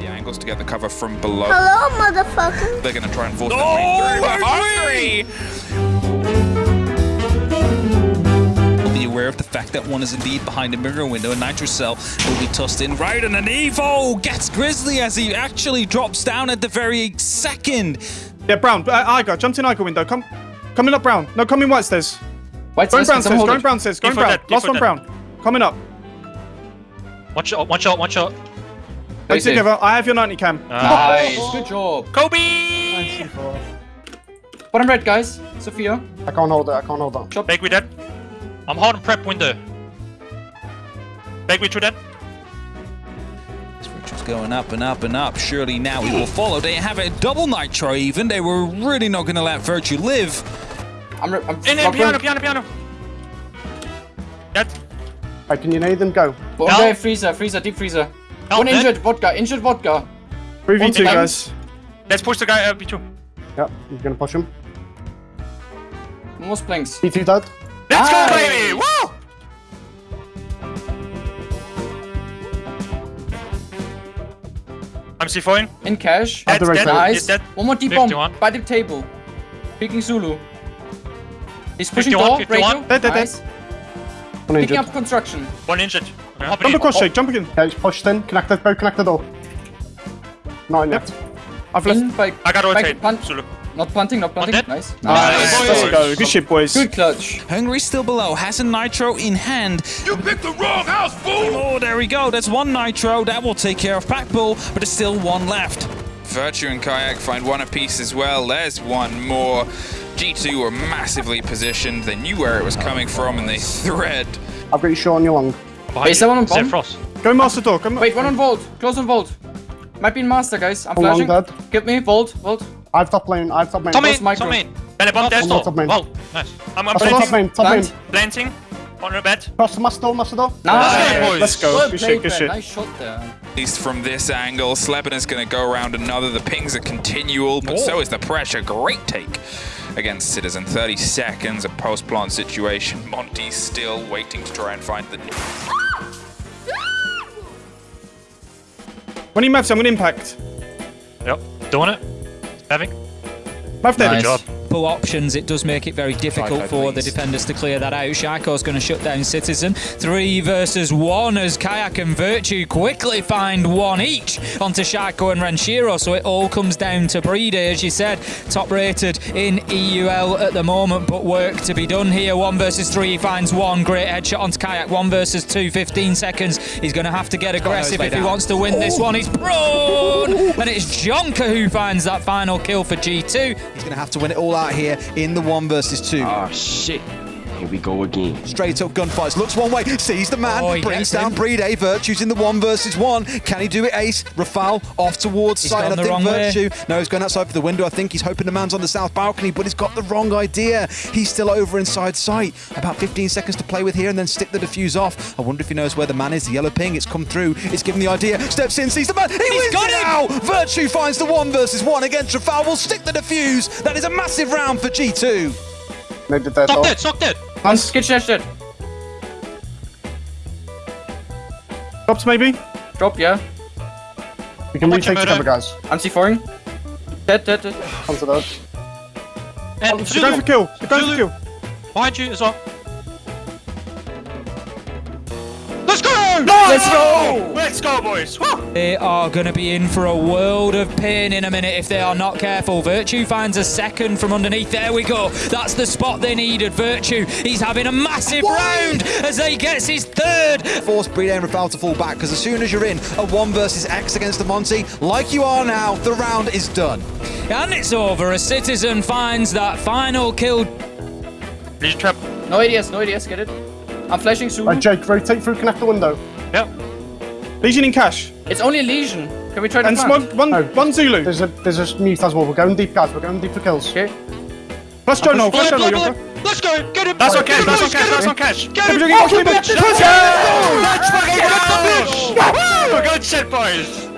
The angles to get the cover from below. Hello, motherfucker. They're going to try and force Oh, the Will be aware of the fact that one is indeed behind a mirror window, and Nitro Cell will be tossed in right, and an Evo gets Grizzly as he actually drops down at the very second. Yeah, Brown. Uh, Iger, jumped in Iger window. Come, coming up, Brown. No, coming white stairs. White Going stairs, brown can someone stairs. hold Going brown stairs. Going for brown. that, Last one. Brown. Coming up. One shot, one shot, one shot. Stay Stay together. I have your 90 cam. Nice, good job. Kobe! Bottom red, guys. Sophia. I can't hold it. I can't hold that. Back with that. I'm hard on prep window. Back with you that. Virtue's going up and up and up. Surely now he will follow. They have a double Nitro even. They were really not going to let Virtue live. I'm, I'm In, in, piano, piano, piano. That. Hey, can you nade them? Go. Bottom Help. red, freezer, freezer, deep freezer. Help, One Ned. injured, vodka, injured vodka. 3v2, One- guys. Let's push the guy up, B2. Yep, you're gonna push him. Most planks. P2 dead. Let's go, baby! Woo! I'm C4ing. In cash. Have the Dead, right dead. Nice. Dead. One more deep 51. bomb by the table. Picking Zulu. He's pushing 51, door, 51. radio. Dead, dead, dead. Nice. One Picking injured. up construction. One injured. Okay. Jump across, Shake. Jump again. Okay, he's pushed in. Connected. Both connect the door. Not in yet. I've left. In by, I got by rotate. punt. Zulu. Not punting, not punting. dead? Nice. Nice. Let's go. Good shit, boys. Good clutch. Hungry still below, has a Nitro in hand. You picked the wrong house, fool! Oh, there we go. That's one Nitro. That will take care of Pack Bull, but there's still one left. Virtue and Kayak find one apiece as well. There's one more. G2 were massively positioned. They knew where it was coming from and they thread. I've got you short on your. Wait, is there on bomb? Frost. Go master door. Come. Wait, one on vault. Close on vault. Might be in master, guys. I'm Hold on, flashing. Dad. Give me vault, vault. I've top lane. I've top lane. Tom Close in, micro. Tom in. Belly bomb, dead on stop. top main. Wow, nice. I'm, I'm That's top planting. lane. Top lane. Plant. Planting. On the bed. Cross the master door. Master door. Nice. boys. Let's go. Well Good shit. Good shit. Nice shot there. At least from this angle, Sleben is going to go around another. The pings are continual, but so is the pressure. Great take against Citizen. 30 seconds, a post-plant situation. Monty's still waiting to try and find the... When he maps, I'm gonna impact. Yep. Doing it. Having. Map dead. Nice. Job. Full options, it does make it very difficult for the defenders to clear that out. Shaiko's going to shut down Citizen. Three versus one as Kayak and Virtue quickly find one each onto Shaiko and Ranshiro. So it all comes down to Breeder, as you said, top rated in EUL at the moment, but work to be done here. One versus three, he finds one. Great headshot onto Kayak. One versus two, 15 seconds. He's going to have to get aggressive if he wants to win this one. He's prone! And it's Jonka who finds that final kill for G2. He's going to have to win it all out here in the one versus two. Oh shit. Here we go again. Straight up gunfights. Looks one way, sees the man, Oh, brings down him. Breed A. Virtue's in the one versus one. Can he do it, Ace? Rafal off towards He's site. I think wrong way. Virtue. No, he's going outside for the window. I think he's hoping the man's on the south balcony, but he's got the wrong idea. He's still over inside sight. About 15 seconds to play with here and then stick the defuse off. I wonder if he knows where the man is. The yellow ping, it's come through. It's given the idea. Steps in, sees the man. He wins got it him! now. Virtue finds the one versus one against Rafal. Will stick the defuse. That is a massive round for G2. Nade the dead Sock door. dead, sock dead. On skid dash dead. Drops maybe. Drop, yeah. We can much retake am I together, there? guys. I'm C4ing. Dead, dead, dead. Onto those. And They're Zulu. going for kill. They're for Zulu. kill. Behind you as well. Let's go! Let's go, boys! Woo! They are going to be in for a world of pain in a minute if they are not careful. Virtue finds a second from underneath. There we go. That's the spot they needed. Virtue, he's having a massive round as he gets his third. force Breed and Rafal to fall back because as soon as you're in a one versus X against the Monty, like you are now, the round is done. And it's over A Citizen finds that final kill. Lesion trap. No ADS, no ADS, get it. I'm flashing soon. Right, Jake, rotate through, connect the window. Yep. Lesion in cash. It's only a lesion. Can we try to And plant? smog, one, No. one Zulu. There's a there's a mute as well. We're going deep, guys. We're going deep for kills. Okay. Plus Jono. Plus Bullet, Jono. bullet, Yonka. bullet. Let's go! Get him! That's Get okay, him, that's boys, okay, Get that's him! okay. Get him! Keep doing it, keep doing it. Let's Let's go! Let's fucking get the fish! Woo! Good shit, boys!